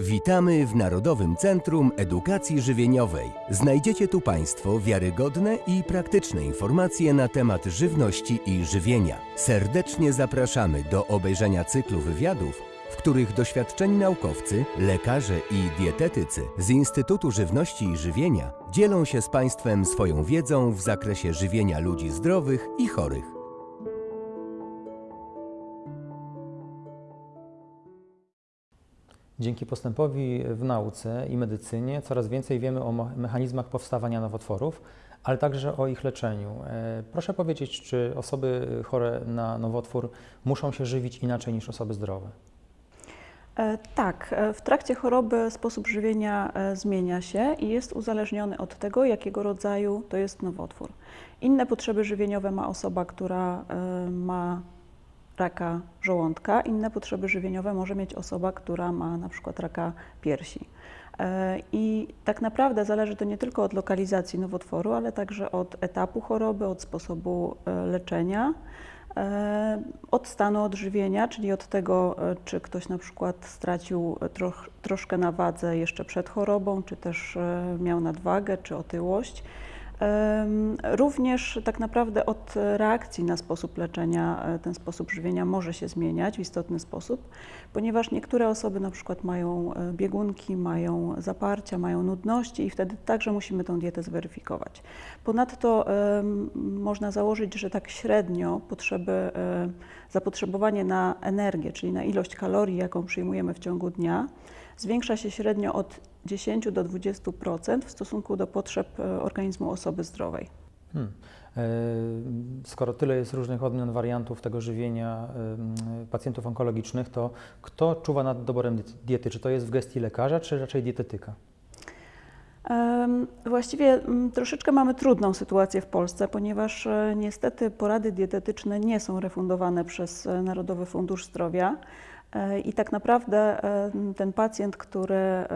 Witamy w Narodowym Centrum Edukacji Żywieniowej. Znajdziecie tu Państwo wiarygodne i praktyczne informacje na temat żywności i żywienia. Serdecznie zapraszamy do obejrzenia cyklu wywiadów, w których doświadczeni naukowcy, lekarze i dietetycy z Instytutu Żywności i Żywienia dzielą się z Państwem swoją wiedzą w zakresie żywienia ludzi zdrowych i chorych. Dzięki postępowi w nauce i medycynie coraz więcej wiemy o mechanizmach powstawania nowotworów, ale także o ich leczeniu. E, Proszę powiedzieć, czy osoby chore na nowotwór muszą się żywić inaczej niż osoby zdrowe? E, Tak, e, w trakcie choroby sposób żywienia zmienia się i jest uzależniony od tego, jakiego rodzaju to jest nowotwór. Inne potrzeby żywieniowe ma osoba, która ma raka żołądka, inne potrzeby żywieniowe może mieć osoba, która ma na przykład raka piersi. E, I tak naprawdę zależy to nie tylko od lokalizacji nowotworu, ale także od etapu choroby, od sposobu e, leczenia, e, od stanu odżywienia, czyli od tego, czy ktoś na przykład stracił troch, troszkę na wadze jeszcze przed chorobą, czy też miał nadwagę, czy otyłość. Również tak naprawdę od reakcji na sposób leczenia e, ten sposób żywienia może się zmieniać w istotny sposób, ponieważ niektóre osoby na przykład mają e, biegunki, mają zaparcia, mają nudności i wtedy także musimy tą dietę zweryfikować. Ponadto można założyć, że tak średnio potrzeby, e, zapotrzebowanie na energię, czyli na ilość kalorii, jaką przyjmujemy w ciągu dnia, zwiększa się średnio od 10 do 20% w stosunku do potrzeb e, organizmu osoby zdrowej. Hmm. E, Skoro tyle jest różnych odmian, wariantów tego żywienia em, pacjentów onkologicznych, to kto czuwa nad doborem diety-? Czy to jest w gestii lekarza, czy raczej dietetyka? Właściwie mm, troszeczkę mamy trudną sytuację w Polsce, ponieważ e, niestety porady dietetyczne nie są refundowane przez e, Narodowy Fundusz Zdrowia E, i tak naprawdę e, ten pacjent, który e,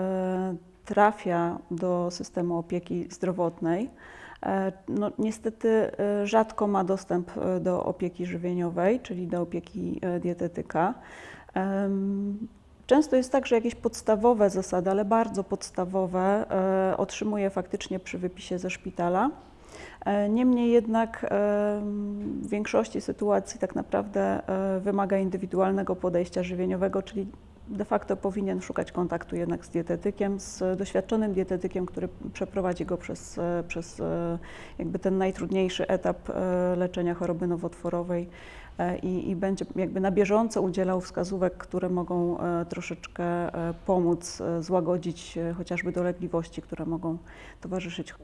trafia do systemu opieki zdrowotnej, e, no, niestety e, rzadko ma dostęp e, do opieki żywieniowej, czyli do opieki e, dietetyka. Często jest tak, że jakieś podstawowe zasady, ale bardzo podstawowe, e, otrzymuje faktycznie przy wypisie ze szpitala. Niemniej jednak w większości sytuacji tak naprawdę e, wymaga indywidualnego podejścia żywieniowego, czyli de facto powinien szukać kontaktu jednak z dietetykiem, z doświadczonym dietetykiem, który przeprowadzi go przez, e, przez e, jakby ten najtrudniejszy etap leczenia choroby nowotworowej i, i będzie jakby na bieżąco udzielał wskazówek, które mogą troszeczkę pomóc złagodzić chociażby dolegliwości, które mogą towarzyszyć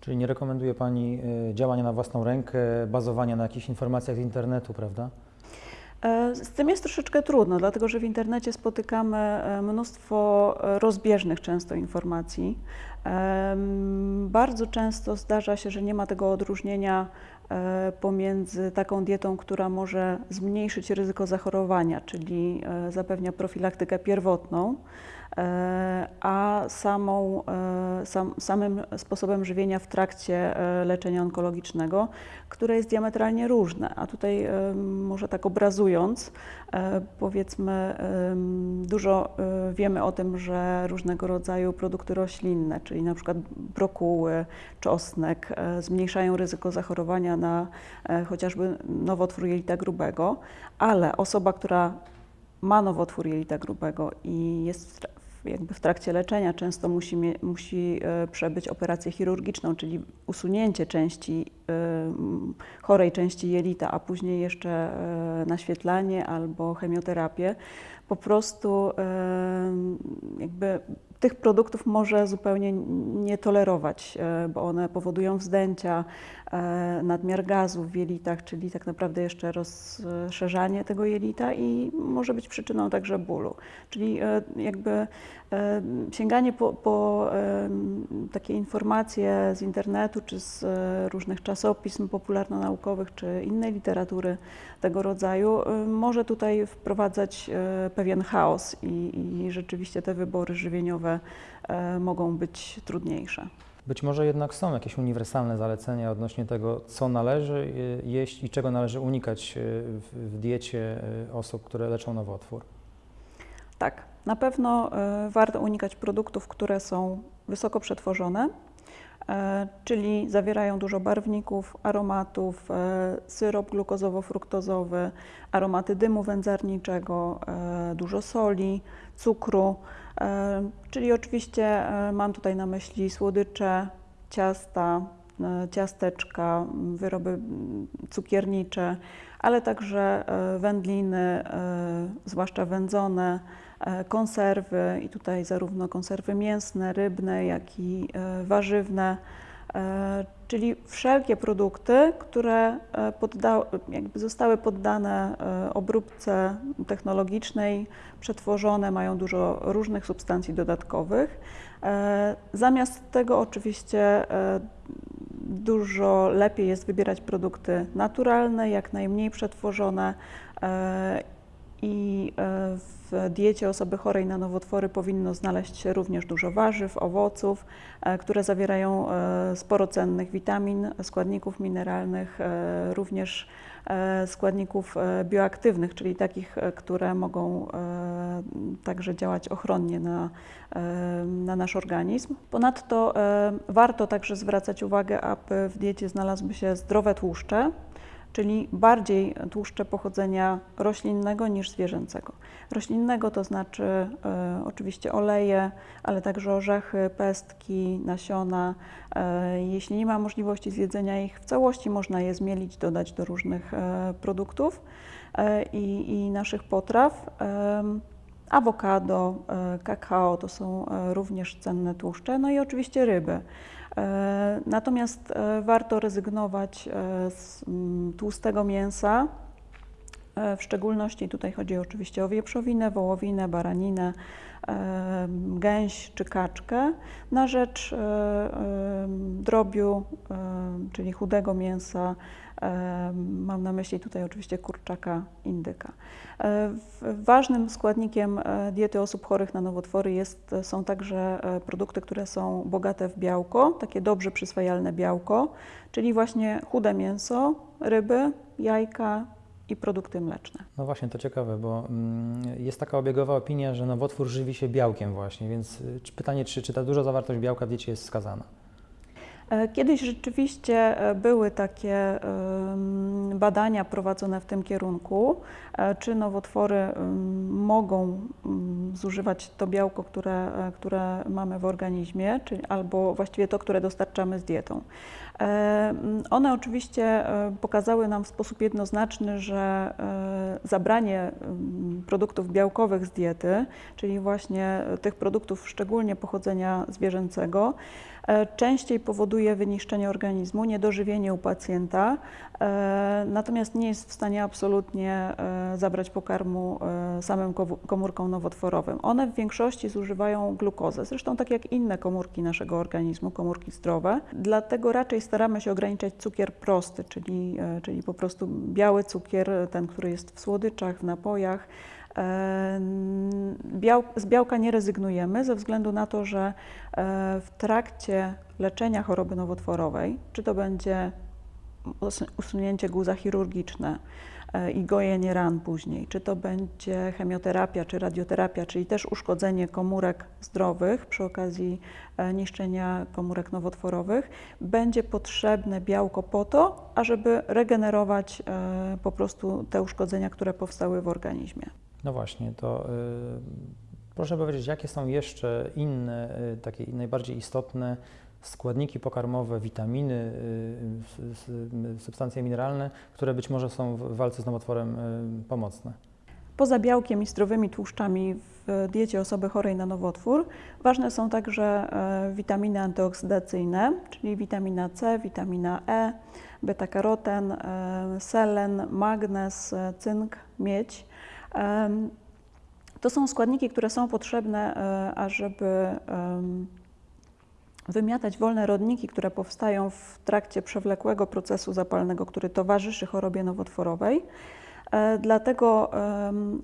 Czyli nie rekomenduje Pani e, działania na własną rękę, bazowania na jakichś informacjach z internetu, prawda? E, Z tym jest troszeczkę trudno, dlatego że w internecie spotykamy e, mnóstwo e, rozbieżnych często informacji. Bardzo często zdarza się, że nie ma tego odróżnienia pomiędzy taką dietą, która może zmniejszyć ryzyko zachorowania, czyli e, zapewnia profilaktykę pierwotną, e, a samą, e, sam, samym sposobem żywienia w trakcie e, leczenia onkologicznego, które jest diametralnie różne. A tutaj e, może tak obrazując, e, powiedzmy, em, dużo e, wiemy o tym, że różnego rodzaju produkty roślinne, czyli na przykład brokuły, czosnek, e, zmniejszają ryzyko zachorowania na e, chociażby nowotwór jelita grubego, ale osoba, która ma nowotwór jelita grubego i jest jakby w trakcie leczenia często musi, musi e, przebyć operację chirurgiczną, czyli usunięcie części, e, chorej części jelita, a później jeszcze e, naświetlanie albo chemioterapię, po prostu jakby tych produktów może zupełnie nie tolerować, bo one powodują wzdęcia, nadmiar gazu w jelitach, czyli tak naprawdę jeszcze rozszerzanie tego jelita i może być przyczyną także bólu. Czyli e, jakby e, sięganie po, po takie informacje z internetu czy z e, różnych czasopism popularno-naukowych czy innej literatury tego rodzaju e, może tutaj wprowadzać e, pewien chaos i, i rzeczywiście te wybory żywieniowe e, mogą być trudniejsze. Być może jednak są jakieś uniwersalne zalecenia odnośnie tego, co należy y, jeść i czego należy unikać y, w, diecie y, osób, które leczą nowotwór. Tak, Na pewno warto unikać produktów, które są wysoko przetworzone, czyli zawierają dużo barwników, aromatów, e, syrop glukozowo-fruktozowy, aromaty dymu wędzarniczego, e, dużo soli, cukru, e, czyli oczywiście e, mam tutaj na myśli słodycze, ciasta, e, ciasteczka, wyroby m, cukiernicze, ale także e, wędliny, e, zwłaszcza wędzone, e, konserwy i tutaj zarówno konserwy mięsne, rybne, jak i e, warzywne, e, czyli wszelkie produkty, które e, zostały poddane e, obróbce technologicznej, przetworzone, mają dużo różnych substancji dodatkowych. E, Zamiast tego oczywiście e, dużo lepiej jest wybierać produkty naturalne, jak najmniej przetworzone e, i e, w diecie osoby chorej na nowotwory powinno znaleźć się również dużo warzyw, owoców, e, które zawierają e, sporo cennych witamin, składników mineralnych, e, również składników bioaktywnych, czyli takich, które mogą także działać ochronnie na, na nasz organizm. Ponadto warto także zwracać uwagę, aby w diecie znalazły się zdrowe tłuszcze, czyli bardziej tłuszcze pochodzenia roślinnego niż zwierzęcego. Roślinnego to znaczy e, oczywiście oleje, ale także orzechy, pestki, nasiona. E, jeśli nie ma możliwości zjedzenia ich w całości, można je zmielić, dodać do różnych e, produktów i, naszych potraw. Awokado, kakao to są również cenne tłuszcze, no i oczywiście ryby. E, Natomiast e, warto rezygnować e, z mm, tłustego mięsa, w szczególności tutaj chodzi oczywiście o wieprzowinę, wołowinę, baraninę, gęś czy kaczkę, na rzecz drobiu, czyli chudego mięsa. E, Mam na myśli tutaj oczywiście kurczaka, indyka. E, Ważnym składnikiem e, diety osób chorych na nowotwory jest, są także e, produkty, które są bogate w białko, takie dobrze przyswajalne białko, czyli właśnie chude mięso, ryby, jajka i produkty mleczne. No właśnie, to ciekawe, bo mm, jest taka obiegowa opinia, że nowotwór żywi się białkiem właśnie, więc pytanie, czy, czy ta duża zawartość białka w diecie jest wskazana? E, Kiedyś rzeczywiście e, były takie badania prowadzone w tym kierunku, e, czy nowotwory mogą zużywać to białko, które, które mamy w organizmie, czyli albo właściwie to, które dostarczamy z dietą. E, mm, One oczywiście e, pokazały nam w sposób jednoznaczny, że e, zabranie mm, produktów białkowych z diety, czyli właśnie tych produktów szczególnie pochodzenia zwierzęcego, częściej powoduje wyniszczenie organizmu, niedożywienie u pacjenta, natomiast nie jest w stanie absolutnie zabrać pokarmu samym komórkom nowotworowym. One w większości zużywają glukozę, zresztą tak jak inne komórki naszego organizmu, komórki zdrowe. Dlatego raczej staramy się ograniczać cukier prosty, czyli, e, czyli po prostu biały cukier, ten, który jest w słodyczach, w napojach. E, Biał, z białka nie rezygnujemy ze względu na to, że e, w trakcie leczenia choroby nowotworowej, czy to będzie us- usunięcie guza chirurgiczne i gojenie ran później, czy to będzie chemioterapia czy radioterapia, czyli też uszkodzenie komórek zdrowych przy okazji e, niszczenia komórek nowotworowych, będzie potrzebne białko po to, ażeby regenerować e, po prostu te uszkodzenia, które powstały w organizmie. No właśnie, to proszę powiedzieć, jakie są jeszcze inne, takie najbardziej istotne składniki pokarmowe, witaminy, y, s- substancje mineralne, które być może są w walce z nowotworem y, pomocne? Poza białkiem i zdrowymi tłuszczami w diecie osoby chorej na nowotwór ważne są także e, witaminy antyoksydacyjne, czyli witamina C, witamina E, beta-karoten, e, selen, magnez, e, cynk, miedź. To są składniki, które są potrzebne, ażeby wymiatać wolne rodniki, które powstają w trakcie przewlekłego procesu zapalnego, który towarzyszy chorobie nowotworowej. E, Dlatego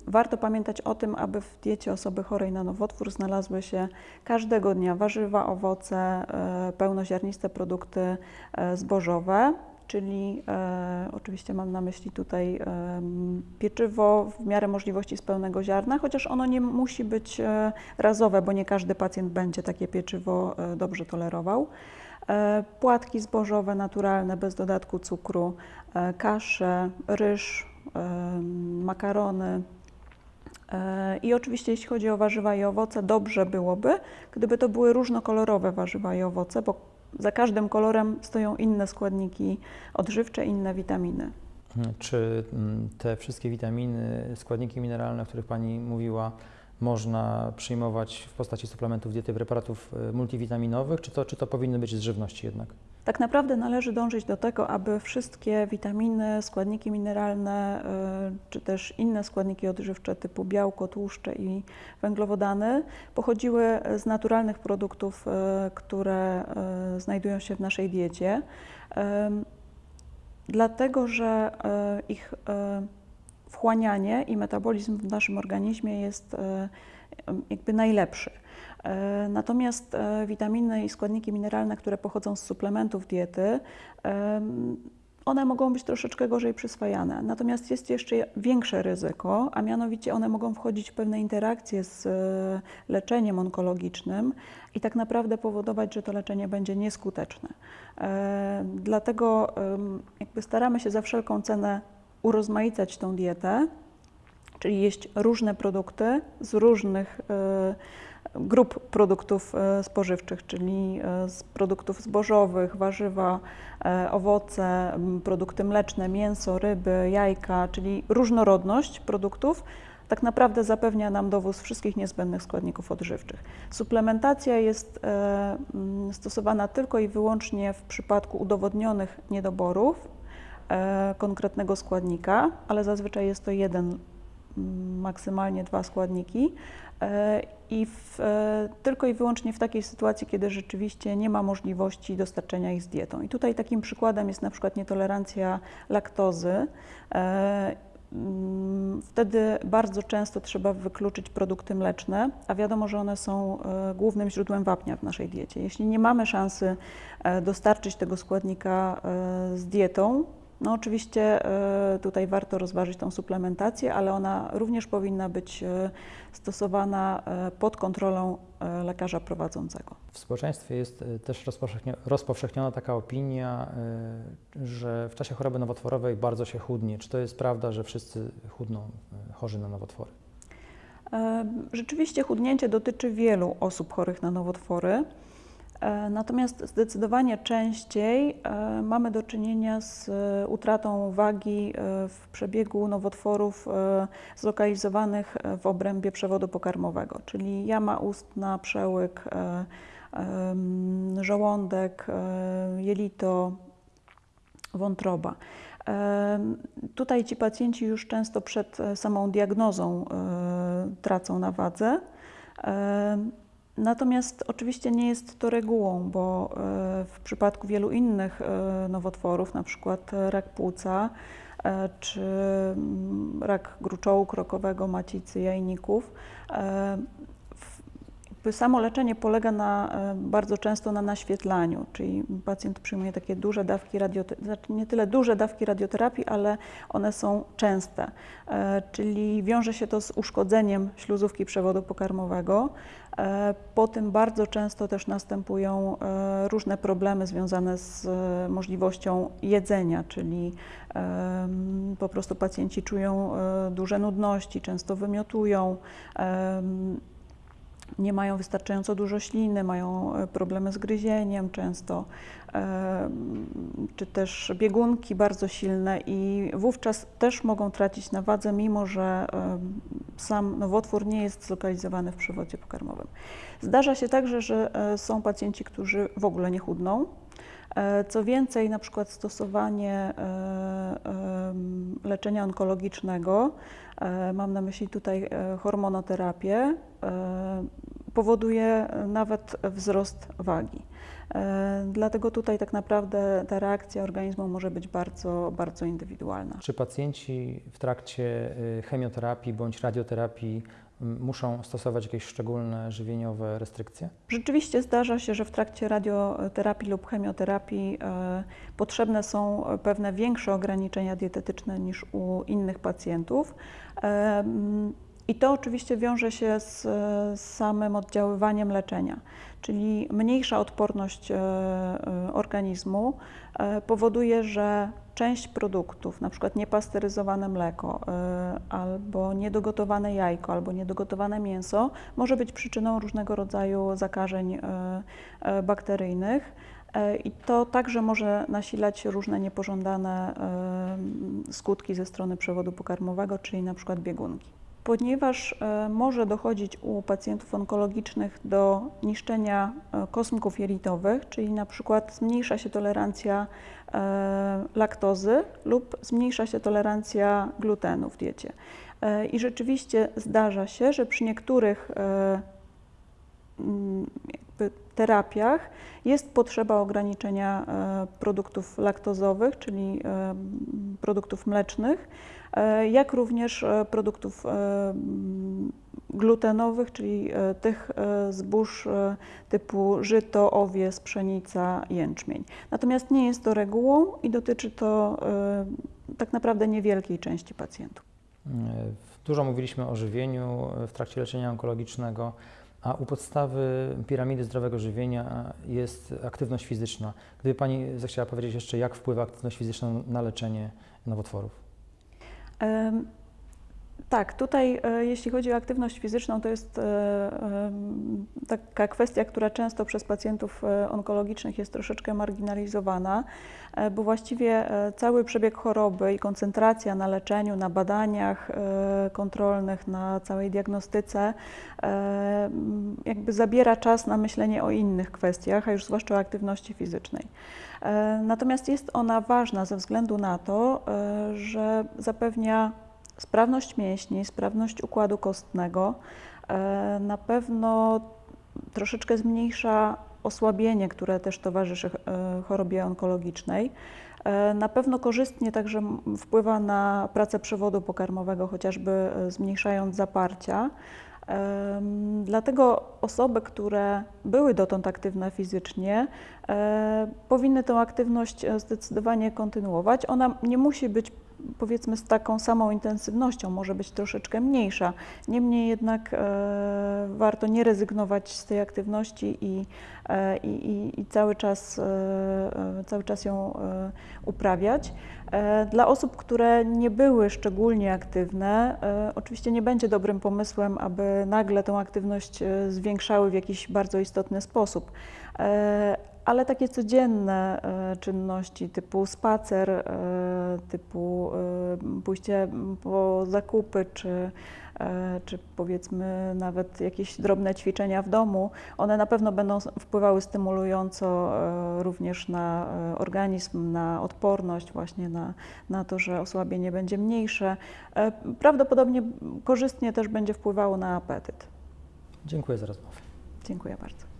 warto pamiętać o tym, aby w diecie osoby chorej na nowotwór znalazły się każdego dnia warzywa, owoce, e, pełnoziarniste produkty e, zbożowe. Czyli e, oczywiście mam na myśli tutaj em, pieczywo w miarę możliwości z pełnego ziarna, chociaż ono nie musi być e, razowe, bo nie każdy pacjent będzie takie pieczywo e, dobrze tolerował. E, Płatki zbożowe, naturalne, bez dodatku cukru, e, kasze, ryż, em, makarony. E, I oczywiście jeśli chodzi o warzywa i owoce, dobrze byłoby, gdyby to były różnokolorowe warzywa i owoce, bo za każdym kolorem stoją inne składniki odżywcze, inne witaminy. Mhm. Czy mm, te wszystkie witaminy, składniki mineralne, o których Pani mówiła, można przyjmować w postaci suplementów diety, preparatów e, multivitaminowych, czy to, czy to powinny być z żywności jednak? Tak naprawdę należy dążyć do tego, aby wszystkie witaminy, składniki mineralne, y, czy też inne składniki odżywcze typu białko, tłuszcze i węglowodany pochodziły z naturalnych produktów, y, które y, znajdują się w naszej diecie. Dlatego, że ich wchłanianie i metabolizm w naszym organizmie jest jakby najlepszy. E, Natomiast e, witaminy i składniki mineralne, które pochodzą z suplementów diety, one mogą być troszeczkę gorzej przyswajane. Natomiast jest jeszcze większe ryzyko, a mianowicie one mogą wchodzić w pewne interakcje z e, leczeniem onkologicznym i tak naprawdę powodować, że to leczenie będzie nieskuteczne. Dlatego jakby staramy się za wszelką cenę urozmaicać tą dietę, czyli jeść różne produkty z różnych e, grup produktów e, spożywczych, czyli e, z produktów zbożowych, warzywa, owoce, produkty mleczne, mięso, ryby, jajka, czyli różnorodność produktów tak naprawdę zapewnia nam dowóz wszystkich niezbędnych składników odżywczych. Suplementacja jest stosowana tylko i wyłącznie w przypadku udowodnionych niedoborów konkretnego składnika, ale zazwyczaj jest to jeden maksymalnie dwa składniki e, i w, e, tylko i wyłącznie w takiej sytuacji, kiedy rzeczywiście nie ma możliwości dostarczenia ich z dietą. I tutaj takim przykładem jest na przykład nietolerancja laktozy. E, mm, Wtedy bardzo często trzeba wykluczyć produkty mleczne, a wiadomo, że one są głównym źródłem wapnia w naszej diecie. Jeśli nie mamy szansy dostarczyć tego składnika z dietą, no oczywiście e, tutaj warto rozważyć tą suplementację, ale ona również powinna być e, stosowana e, pod kontrolą lekarza prowadzącego. W społeczeństwie jest też rozpowszechniona taka opinia, że w czasie choroby nowotworowej bardzo się chudnie. Czy to jest prawda, że wszyscy chudną chorzy na nowotwory? Rzeczywiście chudnięcie dotyczy wielu osób chorych na nowotwory. E, Natomiast zdecydowanie częściej e, mamy do czynienia z e, utratą wagi w przebiegu nowotworów zlokalizowanych w obrębie przewodu pokarmowego, czyli jama ustna, przełyk, żołądek, jelito, wątroba. Tutaj ci pacjenci już często przed samą diagnozą tracą na wadze. Natomiast oczywiście nie jest to regułą, bo e, w przypadku wielu innych e, nowotworów, na przykład e, rak płuca czy mm, rak gruczołu krokowego, macicy, jajników, samo leczenie polega na, e, bardzo często na naświetlaniu, czyli pacjent przyjmuje takie duże dawki radioterapii, znaczy nie tyle duże dawki radioterapii, ale one są częste, e, czyli wiąże się to z uszkodzeniem śluzówki przewodu pokarmowego. E, Po tym bardzo często też następują różne problemy związane z możliwością jedzenia, czyli po prostu pacjenci czują duże nudności, często wymiotują, nie mają wystarczająco dużo śliny, mają e, problemy z gryzieniem często, em, czy też biegunki bardzo silne i wówczas też mogą tracić na wadze, mimo że em, sam nowotwór nie jest zlokalizowany w przewodzie pokarmowym. Zdarza się także, że e, są pacjenci, którzy w ogóle nie chudną. E, Co więcej, na przykład stosowanie e, em, leczenia onkologicznego, e, mam na myśli tutaj e, hormonoterapię, e, powoduje e, nawet wzrost wagi. E, Dlatego tutaj tak naprawdę ta reakcja organizmu może być bardzo, bardzo indywidualna. Czy pacjenci w trakcie y, chemioterapii bądź radioterapii muszą stosować jakieś szczególne żywieniowe restrykcje? Rzeczywiście zdarza się, że w trakcie radioterapii lub chemioterapii e, potrzebne są pewne większe ograniczenia dietetyczne niż u innych pacjentów. I to oczywiście wiąże się z, samym oddziaływaniem leczenia, czyli mniejsza odporność e, e, organizmu e, powoduje, że część produktów, na przykład niepasteryzowane mleko, albo niedogotowane jajko, albo niedogotowane mięso, może być przyczyną różnego rodzaju zakażeń bakteryjnych. I to także może nasilać różne niepożądane skutki ze strony przewodu pokarmowego, czyli na przykład biegunki. Ponieważ e, może dochodzić u pacjentów onkologicznych do niszczenia e, kosmków jelitowych, czyli na przykład zmniejsza się tolerancja e, laktozy lub zmniejsza się tolerancja glutenu w diecie. I rzeczywiście zdarza się, że przy niektórych mm, terapiach jest potrzeba ograniczenia produktów laktozowych, czyli produktów mlecznych, jak również e, produktów e, glutenowych, czyli e, tych e, zbóż e, typu żyto, owies, pszenica, jęczmień. Natomiast nie jest to regułą i dotyczy to e, tak naprawdę niewielkiej części pacjentów. Dużo mówiliśmy o żywieniu w trakcie leczenia onkologicznego, a u podstawy piramidy zdrowego żywienia jest aktywność fizyczna. Gdyby Pani zechciała powiedzieć jeszcze, jak wpływa aktywność fizyczna na leczenie nowotworów? Um, Tak, tutaj e, jeśli chodzi o aktywność fizyczną, to jest e, em, taka kwestia, która często przez pacjentów e, onkologicznych jest troszeczkę marginalizowana, e, bo właściwie e, cały przebieg choroby i koncentracja na leczeniu, na badaniach e, kontrolnych, na całej diagnostyce e, jakby zabiera czas na myślenie o innych kwestiach, a już zwłaszcza o aktywności fizycznej. E, Natomiast jest ona ważna ze względu na to, e, że zapewnia sprawność mięśni, sprawność układu kostnego, e, na pewno troszeczkę zmniejsza osłabienie, które też towarzyszy e, chorobie onkologicznej. E, Na pewno korzystnie także wpływa na pracę przewodu pokarmowego, chociażby zmniejszając zaparcia. Dlatego osoby, które były dotąd aktywne fizycznie, powinny tę aktywność zdecydowanie kontynuować. Ona nie musi być powiedzmy z taką samą intensywnością, może być troszeczkę mniejsza. Niemniej jednak e, warto nie rezygnować z tej aktywności i, e, i, i, cały, czas, e, cały czas ją uprawiać. Dla osób, które nie były szczególnie aktywne, oczywiście nie będzie dobrym pomysłem, aby nagle tę aktywność zwiększały w jakiś bardzo istotny sposób. Ale takie codzienne e, czynności typu spacer, e, typu e, pójście po zakupy, czy, czy powiedzmy nawet jakieś drobne ćwiczenia w domu, one na pewno będą wpływały stymulująco również na organizm, na odporność, właśnie na, na to, że osłabienie będzie mniejsze. Prawdopodobnie korzystnie też będzie wpływało na apetyt. Dziękuję za rozmowę. Dziękuję bardzo.